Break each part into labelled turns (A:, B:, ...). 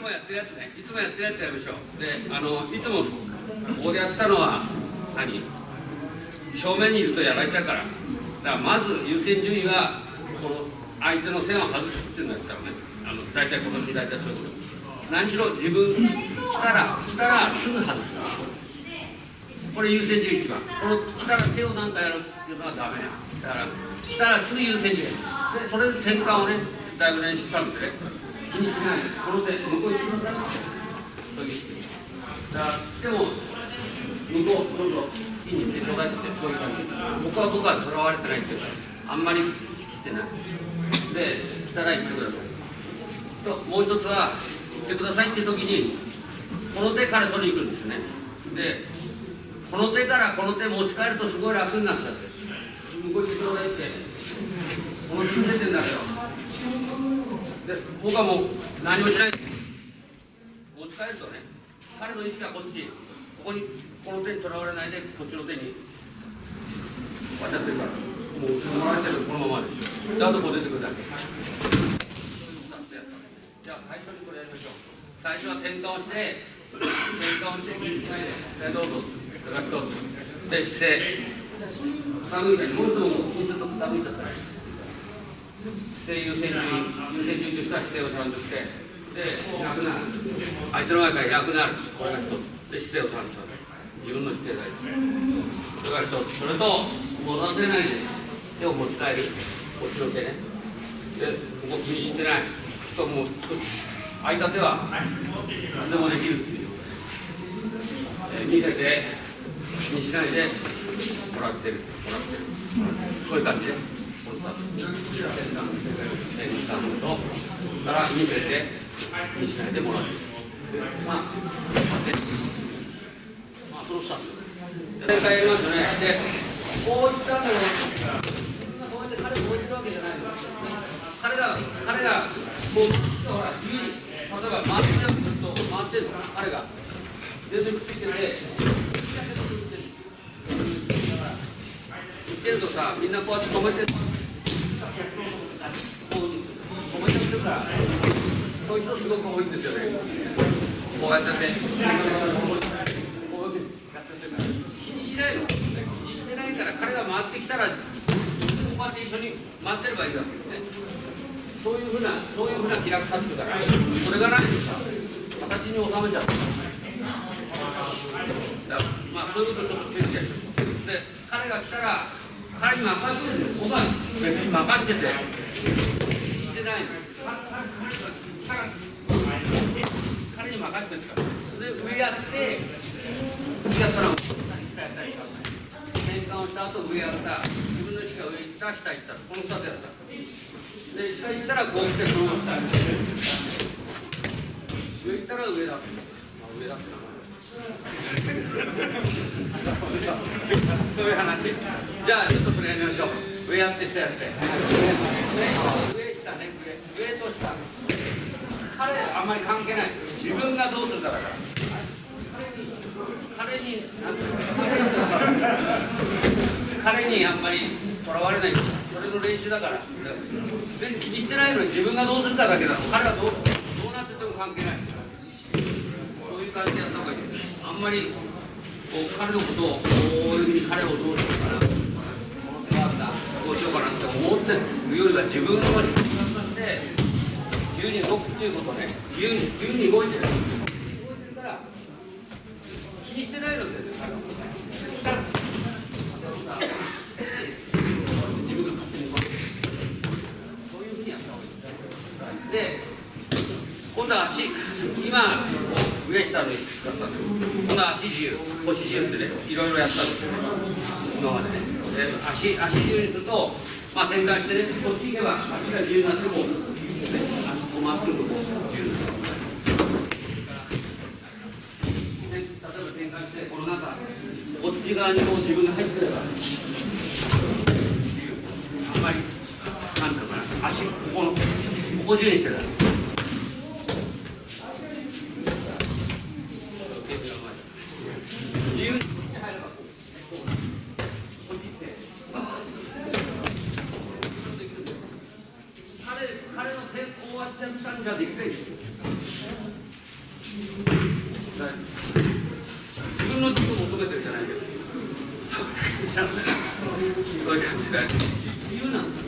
A: つもやってるやつね。いつもやってるやつやりましょう。であのいつもここでやってたのは何？正面にいるとやられちゃうから。だからまず優先順位はこの相手の線を外すっていうのをやったらね。あの大体今年大体そういうこと。何しろ自分来たら来たらすぐ外す。これ優先順位一番。この来たら手を何かやるっていうのはダメな。だから来たらすぐ優先順位。でそれで転換をねだいぶ練習したんですよね。気にしないこの手向こう行ってくださいそういうだから来ても向こうどんどん好きに行ってちょうだいってそういう感じ僕は僕はとらわれてないっていうかあんまり意識してないで来たら行ってくださいともう一つは行ってくださいっていう時にこの手から取りに行くんですね。でこの手からこの手持ち帰るとすごい楽になっちゃって。向こう行ってちょうだいってこの手出てんだけどで僕はもう何もしない。持ち帰るとね彼の意識はこっち。ここにこの手にとらわれないでこっちの手に渡ってるから。もうもらえてるこのままでであとこう出てくるだけ。じゃあ最初にこれやりましょう。最初は転換をして転換をして右下へで。どうぞ。それが一つで姿勢。寒いからこの人も気にすると傾いちゃったり姿勢優先順位優先順位としては姿勢をちゃんとしてで楽なる相手の前から楽なるこれが一つで姿勢をちゃんと自分の姿勢がいいそれが一つそれと戻せないで手を持ち帰るこっちの手ねでここ気にしてない人も空いた手は何でもできるっていうえ見せて気にしないでもらってるもらってるそういう感じでこから見せて気にしないでもらってるまあまあねまあその2つ正解やりますよねでこういったんだけどこうやって彼を置いてるわけじゃない彼が彼がこうほら自由に例えば回ってるずっと回ってるの彼が全然くっついてて言ってるとさみんなこうやって止めてこう止めてるからそういう人すごく多いんですよね。こうやっててこうやってやってて。気にしないの。気にしてないから彼が回ってきたらこうやって一緒に回ってればいいわけよね。そういうふうなそういうふうな気楽さっていうから。それがないとさ形に収めちゃうだまあそういうことちょっと注意して。で彼が来たら彼に任せてる僕は別に任せてて。してないの。彼にして彼に任せてるからで上やって次やったら下やったりした転換をした後上やった自分の意識が上行った下行ったこの2つやったで下行ったらこうしてそのまま下上行ったら上だって、まあ、上だってそういう話。じゃあちょっとそれやりましょう。上やって下やって。上下ね。上上と下。あんまり関係ない。自分がどうするかだから。彼に彼に彼にあんまりとらわれない。それの練習だから。で気にしてないのに自分がどうするかだけだ彼はどうどうなってても関係ない。そういう感じでやった方がいい。あんまりこう彼のことをこういうふうに彼をどうしようかな。この手があったこうしようかなって思ってる。よりは自分の質問として自由に動くっていうことね自由に自由に動いてる動いてるか。ら気にしてないのでねしたら自分が勝手に動くそう。いうふうにやった方がいいで今度は足今上下の意識使ったんです今度は足自由腰自由ってねいろいろやったんですよね今までね。で足足自由にするとまあ転換してねこっち行けば足が自由になってこう、まってるとこう。自由になるで例えば転換してこの中こっち側にこう自分が入ってればあんまりなんていうかな足ここのここ重にしてたら由に入ればこうこうこっち行って彼彼の手こうやってやったんじゃできないですよ自分の自分を求めてるじゃないけどそういう感じで自由なんだ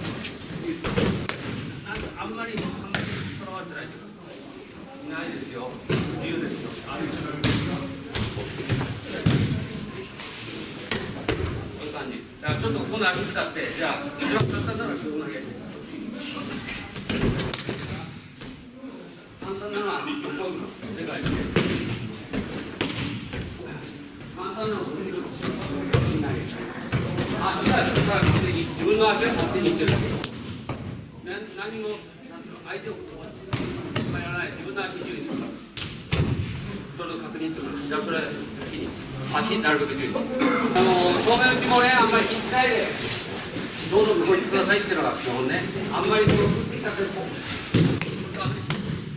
A: なんかあんまりあんまりとらわれてないというかないですよ。自由ですよ。ある。そういう感じだからちょっとこの足使ってじゃあ簡単なのは自分の家簡単ない簡単なのはこれあ、じゃあ、さ勝手に自分の足が勝手にいってる。だけ、何も相手をやらない、自分の足にするそれを確認するじゃあ、それ、好きに、足なるべく注意あの正面打ちもね、あんまり気にしないで、どう。ぞ向こう。に行ってくださいっていう。のが基本ね、あんまりこう、振ってきたって、こう、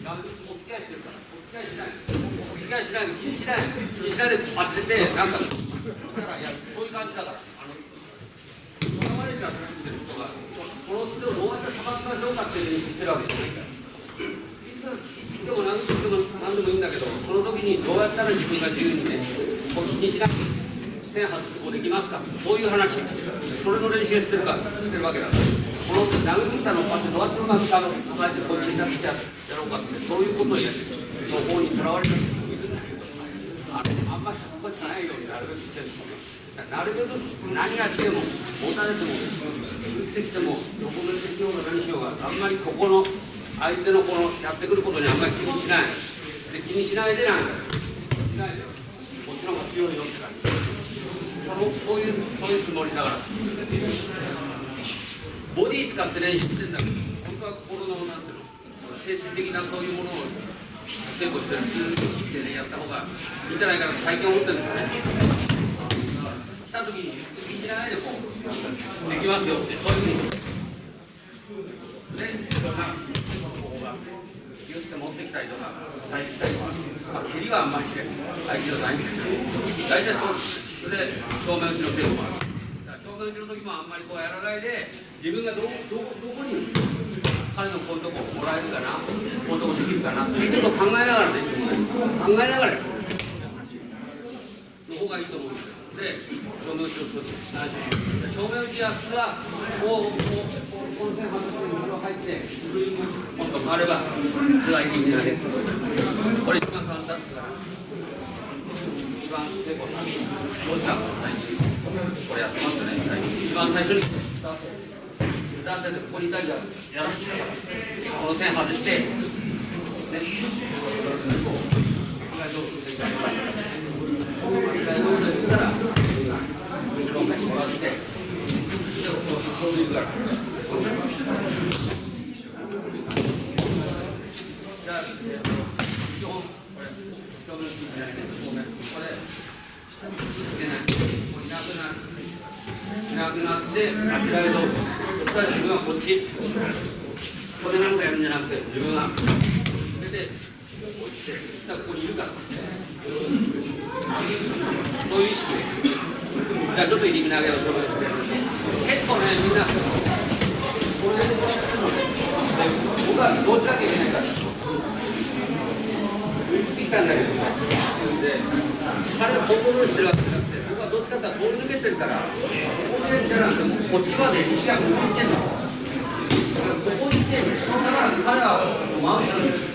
A: ガムお付き合いしてるから、お付き合いしない、お付き合いしないで、気にしない、気にしないで当てて、なんか、だから、いや、そう。いう。感じだから。あの囚われちゃってる人が、この人をどう。やって裁きましょう。かっていう。ふう。にしてるわけじゃないから。でも何でも何でもいいんだけど、その時にどうやったら自分が自由にね、こう気にしなくて、線外してこうできますか、そういう話、それの練習してるか？してるわけだ。この殴ってきたのをこうやってどうやってうまくさばいてこっちになってやろうかって、そういうことをやって、その方にとらわれてる人もいるんだけど、あのあんまりそこじゃないようになるべくしてるんですよね。なるべく何が来ても、持たれても、打ってきても、どこでしようが何しようが、あんまりここの相手のこのやってくることにあんまり気にしない。で気にしないでなんだ。しないで、こっちの方が強いよって感じ。そのそういう、そういうつもりだから。ボディ使って練習してんだけど、本当は心のなんていうの、精神的なそういうものを成功してるってね、やった方がいいんじゃないかなと最近思ってるんですよね。来た時に気にしないでこうできますよってそういうふうにでここがギュしたりとか返してきたりとかまあ蹴りはあんまり相手じゃないんですけど大体そうですそれで正面打ちの程度もある正面打ちの時もあんまりこうやらないで自分がどどどこに彼のこういうとこもらえるかなこういうとこできるかなっていうことを考えながらできる考えながらやる方がいいと思うんです。よで正面打ちをす。る正面打ちやす。はこうこうこうこの線外して後ろ入ってグリーンがもっと回ればスライディングがねこれ一番簡単です。から一番成功したどうしたこれやってます。よね一番最初に男性でここにいたりやらせてこの線外してねこの巻これなんかやるんじゃなくて自分は出て落ちてそしたらここにいるからそういう意識じゃあちょっと入り身投げをしょう結構ねみんなそれで僕はどうしなきゃいけないから言ってきたんだけどで彼はコントロールしてる。わけじゃなくて僕はどっちかっていうとボール抜けてるからここでじゃなくてもうこっちまで意識が向いてんのここに来てだから彼は回したんです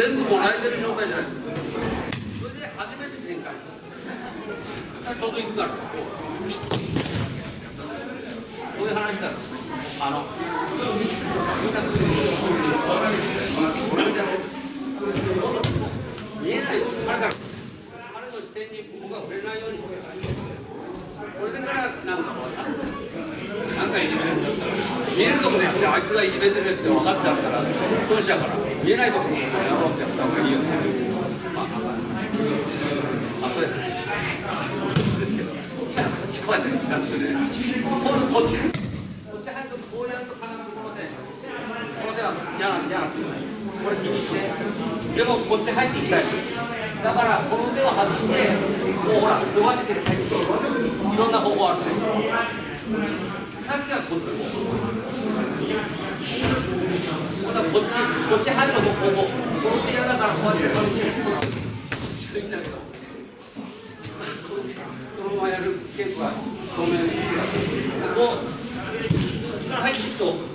A: 全部もらえてる状態じゃない。それで初めて展開した。ちょうど行くから。そういう話だ。あの、見えないよ。彼から、彼の視点に僕は触れないようにして。これでから、なんかこうさ、なんかいじめるんだったら、見えるとこでやって、あいつがいじめてるって分かっちゃうから、そうしたから見えないところやろうってやった方がいいよねまああそういう話です。けど聞こえてきたんです。よねこっちこっち入るとこうやると金のところでこの手は嫌なん嫌なんです。よこれ気にしてでもこっち入っていきたいだからこの手を外してもうほら伸ばしてる入っていろんな方法あるねさっきはこっちこうだこっちこっち入るのもこうこの手嫌だからこうやってこっちいいんだけどそのままやるケープは正面ここから入っていくとぶ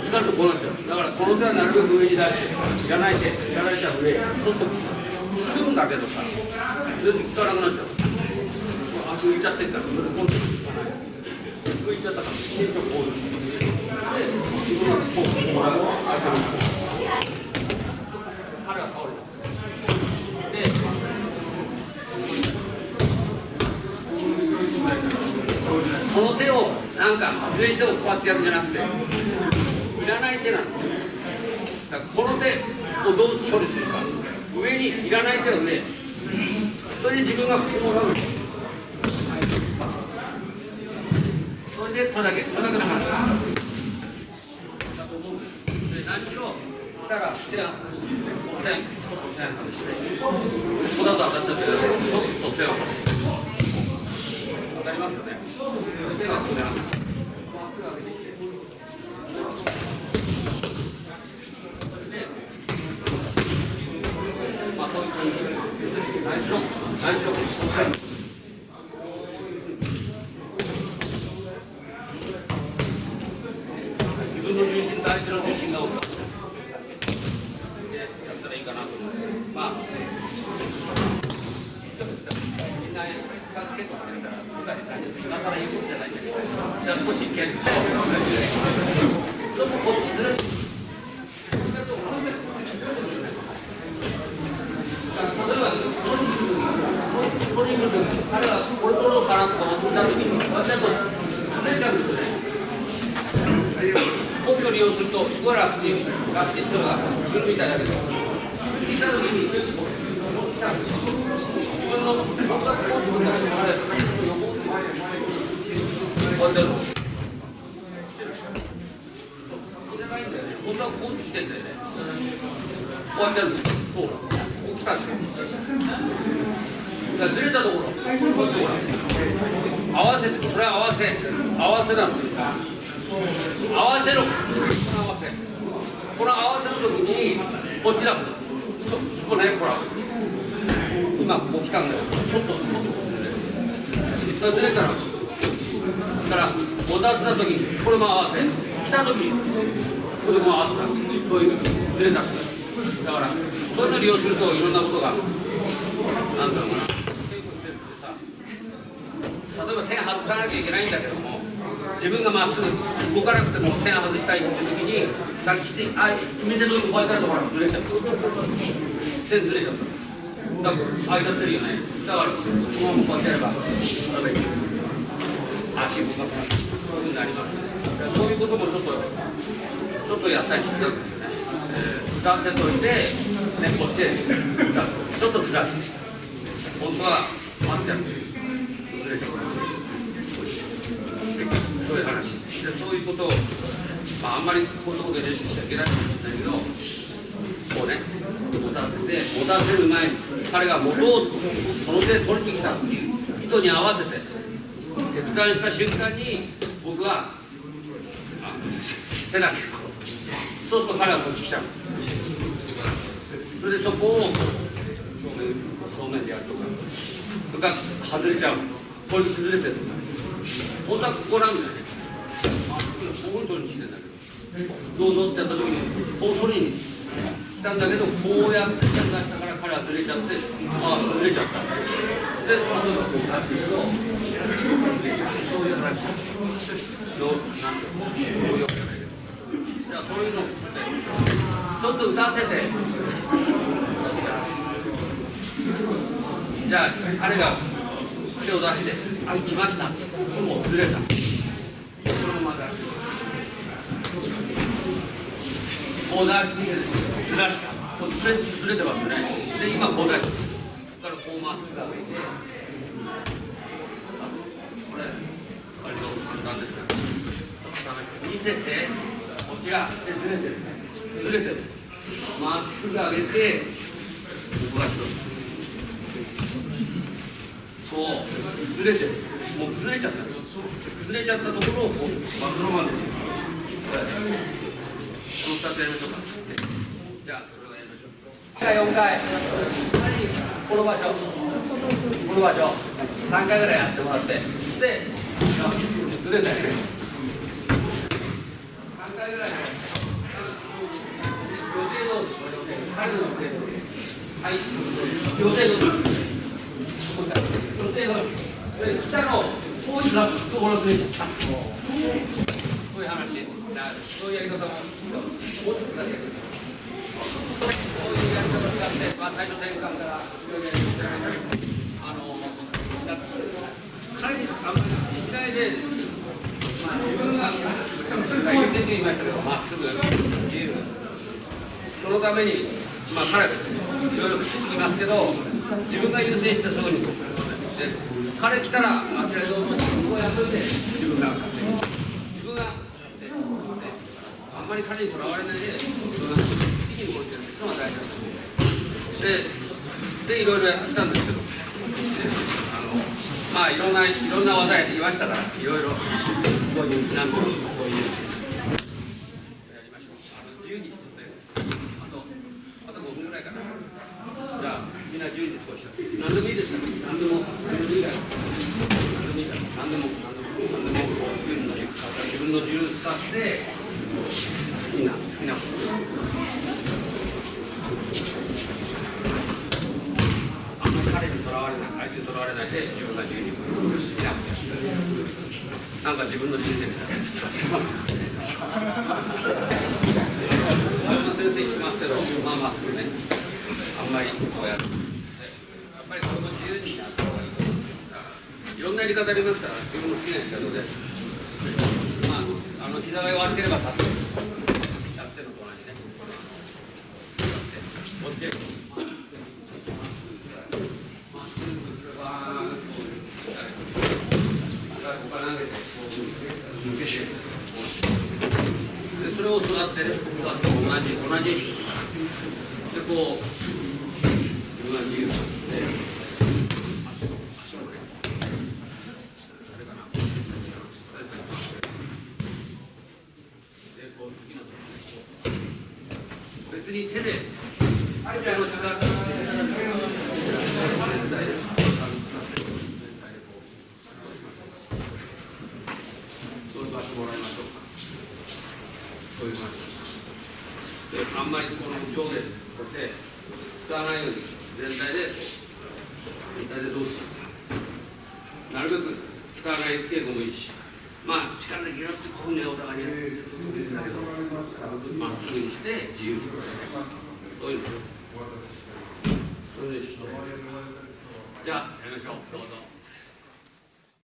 A: つかるとこうなっちゃうだからこの手はなるべく上に出してやらないでやられちゃう上そうすると引くんだけどさ全然効かなくなっちゃう足浮いちゃってるからそれでこの手をなんかずれしてもこうやってやるんじゃなくていらない手なのこの手をどう処理するか。上にいらない手を上それで自分がこうもらでそれだけそれだけの話だと思うんですで何しろ来たら手が線線外してここだと当たっちゃってるちょっと線をわかりますよね手がここでなんですまっすぐ上げてきてまあそういう感じ何しろ何しろ自分の重心と相手の重心が多くでやったらいいかなと思いますまあどうですかみんな助けてくれたら僕は何です今更言うことじゃないんだけどじゃあ少し蹴るちょっとこっちずれて例えばトリックトリック彼がこれ取ろうかなと思った時に私だとずれちゃうんですね根拠を利用するとすごい楽ちん楽ちんっていうの。がするみたいだけど聞いた時に来たんですよ自分の。全くこういうことだけどあれ横こうやってやるの。これじゃないんだよね本当はこう来てんだよねこうやってるんですよほらこう来たでしょだかずれたところ。こういうところ合わせてそれは合わせ。合わせなの。合わせろ。この合わせこの合わせの時にこっちだ。そそこねほら。今こう来たんだよ。ちょっと。それずれたら。だからお出した時にこれも合わせ。来た時にこれも合わせた。そういうずれた。だからそういうのを利用するといろんなことがなんだろうな。例えば線外さなきゃいけないんだけども自分がまっすぐ動かなくても線外したいっていう時にさっきしてあ店のこうやったらほらずれちゃう。線ずれちゃっただから開いちゃってるよね。だからこのままこうやってやれば例えば足動かす。そういうふうになりますね。そういうこともちょっとちょっとやったりしてたんですよね、えー、男性といて、ね、こっちへ。ちょっとずらして。本当は待ってやるずれちゃうそういう話。でそういうことを、まあ、あんまりこういうとこで練習しちゃいけないかもしれないけどこうね持たせて持たせる前に彼が持とうとその手で取りに来たっていう意図に合わせて決断した瞬間に僕は手だけ。こうそうすると彼はこっち来ちゃう。それでそこを正面正面でやるとかそれから外れちゃう。これ崩れてるとか。本当はここなんだよね。ここに取りに来てんだけどどうぞってやった時にこう取りに来たんだけどこうやってやったから彼はずれちゃってああずれちゃったで。その時こうなっていくとそういう話どうなんていうの応用じゃないけどじゃあそういうのを作ってちょっと歌わせてじゃあ彼が手を出して「あ来ました」もうずれたそのまま出すこう出してずらしたこうずれずれてますよねで今こう出してここからこうまっすぐ上げてこれ割と簡単ですか見せてこちらでずれてるずれてるまっすぐ上げてここが広いそうずれてるもう崩れちゃった崩れちゃったところをこうまあそのままですよつやりましょうかじゃあそれをやりましょうじゃあ4回この場所この場所3回ぐらいやってもらってでずれたよね3回ぐらい予定どうでしょう予定彼の予定どうはい予定どうです予定どう下のこういうところずれちゃったそういう話そういうやり方もまあ、最初転換からあの彼にあんまりしないで、まあ、自分が優先と言いましたけどまっすぐ自由そのために、まあ、彼いろいろ口つきますけど自分が優先してすぐに彼来たらあちらどうぞ。こうやっといて自分が勝手に。自分があんまり彼にとらわれないで自分が好きに動いてるのが大事だと思う。ででいろいろやってきたんですけどあのまあいろんないろんな技やってきましたからいろいろこういう何度もこういうやりましょう。あの10人ちょっとあとあと5分ぐらいかな。じゃあみんな10人少し何でもいいですから何でも何でもいいから。何でもいいから。何でも何でも何でも自分の自由使ってきな好きなことあんまり彼にとらわれない相手にとらわれないで自分が自由に好きなことやってなんか自分の人生みたいな先生言ってますけどまあまあすぐねあんまりこうやるやっぱりこの自由にやった方がいいと思うんですよいろんなやり方ありますから自分の好きなやり方でまああの膝が悪ければ立ってやってるのと同じねこっちへまっすぐすればこうここから投げてこう抜けてでそれを座ってね座って同じ同じ意識でこう自分が自由になって足を足をねそれかなでこう次のところ別に手で手の力全体でそういう場所もらいましょうかそういう感じであんまりこの上下こうやって使わな